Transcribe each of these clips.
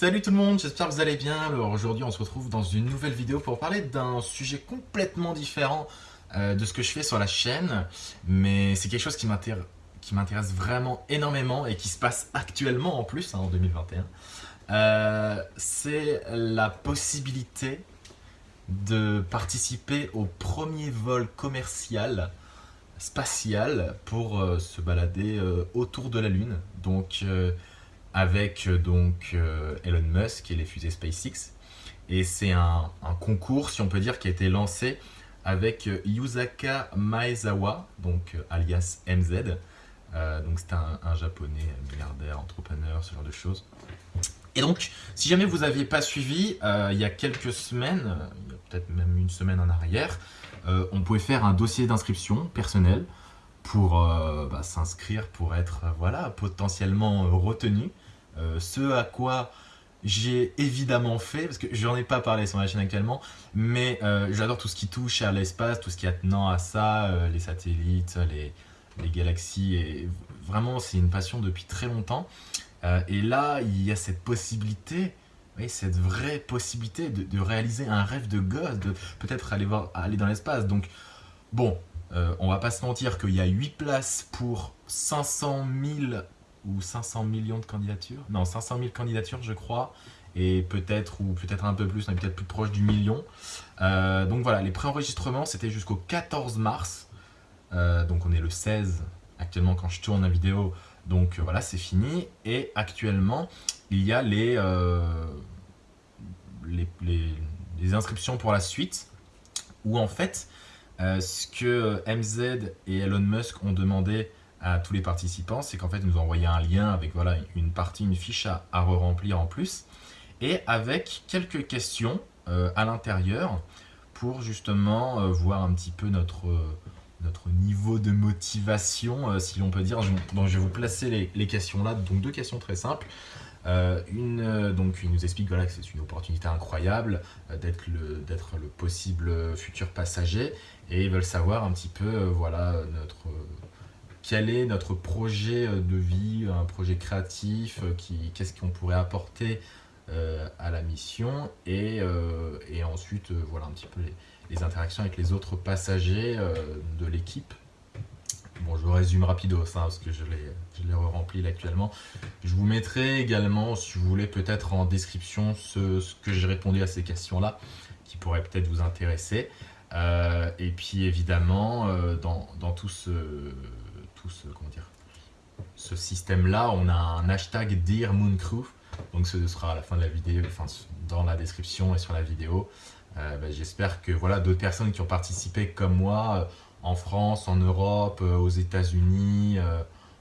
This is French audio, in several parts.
Salut tout le monde, j'espère que vous allez bien. Alors aujourd'hui on se retrouve dans une nouvelle vidéo pour parler d'un sujet complètement différent euh, de ce que je fais sur la chaîne. Mais c'est quelque chose qui m'intéresse vraiment énormément et qui se passe actuellement en plus hein, en 2021. Euh, c'est la possibilité de participer au premier vol commercial spatial pour euh, se balader autour de la Lune. Donc avec euh, donc euh, Elon Musk et les fusées SpaceX. Et c'est un, concours, si on peut dire, qui a été lancé avec euh, Yusaka Maezawa, donc alias MZ. donc c'est un, japonais milliardaire, entrepreneur, ce genre de choses. Et donc, si jamais vous n'aviez pas suivi, il y a quelques semaines, il y a peut-être même une semaine en arrière, on pouvait faire un dossier d'inscription personnel pour bah, s'inscrire, pour être voilà, potentiellement retenu. Euh, ce à quoi j'ai évidemment fait, parce que j'en ai pas parlé sur ma chaîne actuellement, mais euh, j'adore tout ce qui touche à l'espace, tout ce qui est attenant à ça, euh, les satellites, les, galaxies, et vraiment c'est une passion depuis très longtemps. et là, il y a cette possibilité, cette vraie possibilité de, réaliser un rêve de gosse, de peut-être aller, aller dans l'espace. Donc, bon, on va pas se mentir qu'il y a 8 places pour 500 000 ou 500 millions de candidatures. Non, 500 000 candidatures, je crois. Et peut-être, ou peut-être un peu plus, on est peut-être plus proche du million. Euh, donc voilà, les préenregistrements, c'était jusqu'au 14 mars. Euh, donc on est le 16 actuellement quand je tourne la vidéo. Donc euh, voilà, c'est fini. Et actuellement, il y a les, les, les, inscriptions pour la suite. Où en fait, ce que MZ et Elon Musk ont demandé à tous les participants, c'est qu'en fait, ils nous envoyé un lien avec voilà, une partie, une fiche à, re-remplir en plus, et avec quelques questions euh, à l'intérieur pour justement euh, voir un petit peu notre, euh, notre niveau de motivation, si l'on peut dire. donc, je vais vous placer les, questions là, donc deux questions très simples. une, donc, il nous explique voilà, que c'est une opportunité incroyable d'être le, le possible futur passager et ils veulent savoir un petit peu voilà, notre quel est notre projet euh, de vie, un projet créatif, euh, qu'est-ce qu'on pourrait apporter euh, à la mission et, ensuite voilà un petit peu les, interactions avec les autres passagers de l'équipe. Bon, je résume rapido ça parce que je l'ai rempli actuellement. Je vous mettrai également, si vous voulez, peut-être en description ce, que j'ai répondu à ces questions-là qui pourraient peut-être vous intéresser. et puis évidemment, dans tout ce ce, comment dire, ce système-là, on a un hashtag Dear Moon Crew. Donc ce sera à la fin de la vidéo, enfin dans la description et sur la vidéo. Euh, bah, j'espère que voilà d'autres personnes qui ont participé comme moi euh, en France, en Europe, euh, aux États-Unis,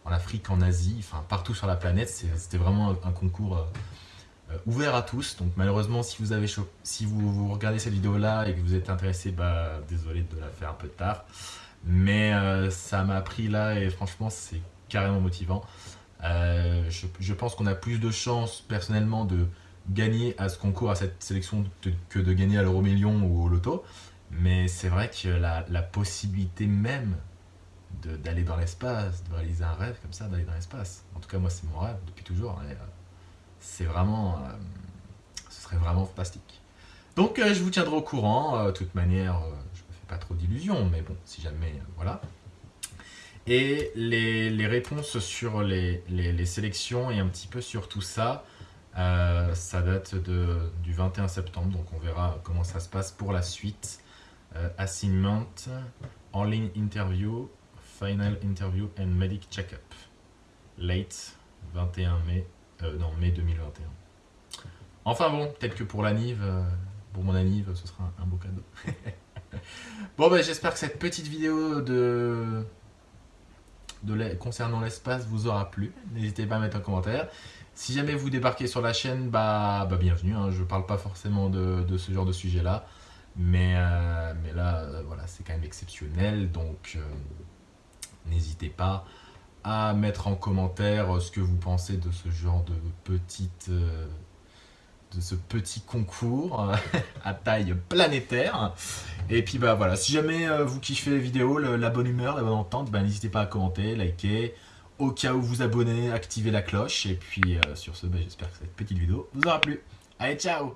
en Afrique, en Asie, enfin partout sur la planète. C'était vraiment un concours ouvert à tous. Donc malheureusement, si vous avez si vous, regardez cette vidéo-là et que vous êtes intéressé, bah désolé de la faire un peu tard. Mais euh, ça m'a pris là et franchement, c'est carrément motivant. Euh, je, pense qu'on a plus de chances personnellement de gagner à ce concours, à cette sélection, que de gagner à l'euro million ou au loto. Mais c'est vrai que la, possibilité même d'aller dans l'espace, de réaliser un rêve comme ça, d'aller dans l'espace. En tout cas, moi, c'est mon rêve depuis toujours. Euh, c'est vraiment... ce serait vraiment fantastique. Donc, je vous tiendrai au courant. De toute manière, pas trop d'illusions, mais bon, si jamais, euh, voilà. Et les, réponses sur les, sélections et un petit peu sur tout ça, euh, ça date du 21 septembre, donc on verra comment ça se passe pour la suite. Euh, assignment, online interview, final interview and medic check-up. Late, 21 mai, non, mai 2021. Enfin bon, peut-être que pour l'anniv, pour mon anniv, ce sera un beau cadeau. Bon, ben, j'espère que cette petite vidéo de, concernant l'espace vous aura plu. N'hésitez pas à mettre un commentaire. Si jamais vous débarquez sur la chaîne, bah, bah bienvenue. Hein. Je ne parle pas forcément de, ce genre de sujet-là. Mais, euh, mais là, euh, voilà, c'est quand même exceptionnel. Donc, euh, n'hésitez pas à mettre en commentaire ce que vous pensez de ce genre de petite de ce petit concours euh, à taille planétaire. Et puis bah voilà, si jamais euh, vous kiffez les vidéos, la bonne humeur, la bonne entente, bah, n'hésitez pas à commenter, liker au cas où vous abonnez, activez la cloche. Et puis sur ce, bah, j'espère que cette petite vidéo vous aura plu. Allez, ciao